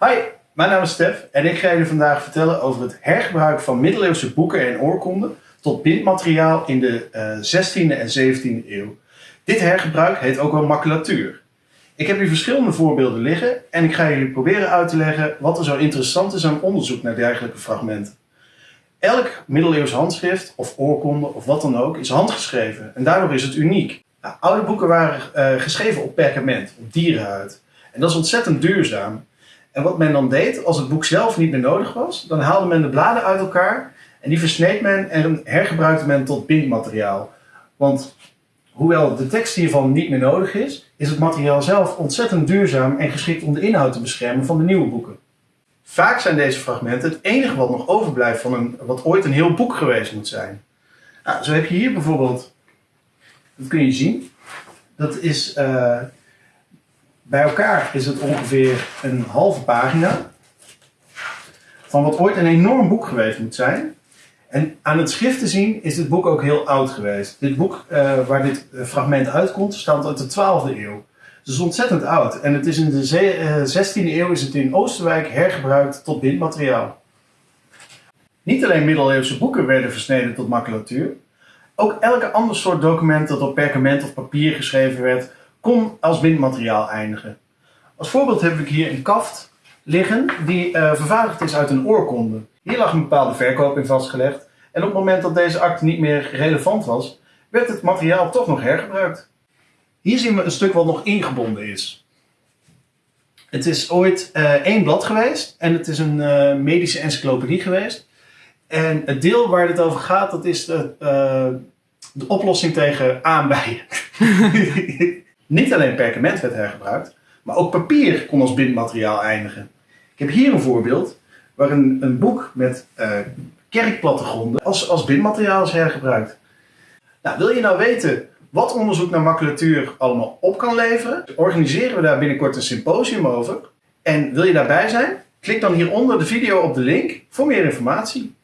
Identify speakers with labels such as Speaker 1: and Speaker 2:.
Speaker 1: Hi, mijn naam is Stef en ik ga jullie vandaag vertellen over het hergebruik van middeleeuwse boeken en oorkonden tot bindmateriaal in de uh, 16e en 17e eeuw. Dit hergebruik heet ook wel maculatuur. Ik heb hier verschillende voorbeelden liggen en ik ga jullie proberen uit te leggen wat er zo interessant is aan onderzoek naar dergelijke fragmenten. Elk middeleeuws handschrift of oorkonde of wat dan ook is handgeschreven en daardoor is het uniek. Oude boeken waren uh, geschreven op perkament, op dierenhuid. En dat is ontzettend duurzaam. En wat men dan deed, als het boek zelf niet meer nodig was, dan haalde men de bladen uit elkaar en die versneed men en hergebruikte men tot bindmateriaal. Want hoewel de tekst hiervan niet meer nodig is, is het materiaal zelf ontzettend duurzaam en geschikt om de inhoud te beschermen van de nieuwe boeken. Vaak zijn deze fragmenten het enige wat nog overblijft van een, wat ooit een heel boek geweest moet zijn. Nou, zo heb je hier bijvoorbeeld, dat kun je zien, dat is uh, bij elkaar is het ongeveer een halve pagina van wat ooit een enorm boek geweest moet zijn. En aan het schrift te zien is dit boek ook heel oud geweest. Dit boek uh, waar dit eh, fragment uitkomt, stamt uit de 12e eeuw. Het is ontzettend oud. En het is in de 16e eh, eeuw is het in Oosterwijk hergebruikt tot bindmateriaal. Niet alleen middeleeuwse boeken werden versneden tot maculatuur. Ook elke ander soort document dat op perkament of papier geschreven werd, kon als bindmateriaal eindigen. Als voorbeeld heb ik hier een kaft liggen die uh, vervaardigd is uit een oorkonde. Hier lag een bepaalde verkoop in vastgelegd en op het moment dat deze akte niet meer relevant was, werd het materiaal toch nog hergebruikt. Hier zien we een stuk wat nog ingebonden is. Het is ooit uh, één blad geweest en het is een uh, medische encyclopedie geweest. En het deel waar het over gaat, dat is de, de oplossing tegen aanbijen. Niet alleen perkament werd hergebruikt, maar ook papier kon als bindmateriaal eindigen. Ik heb hier een voorbeeld waar een, een boek met uh, kerkplattegronden als, als bindmateriaal is hergebruikt. Nou, wil je nou weten wat onderzoek naar maculatuur allemaal op kan leveren? Organiseren we daar binnenkort een symposium over. En wil je daarbij zijn? Klik dan hieronder de video op de link voor meer informatie.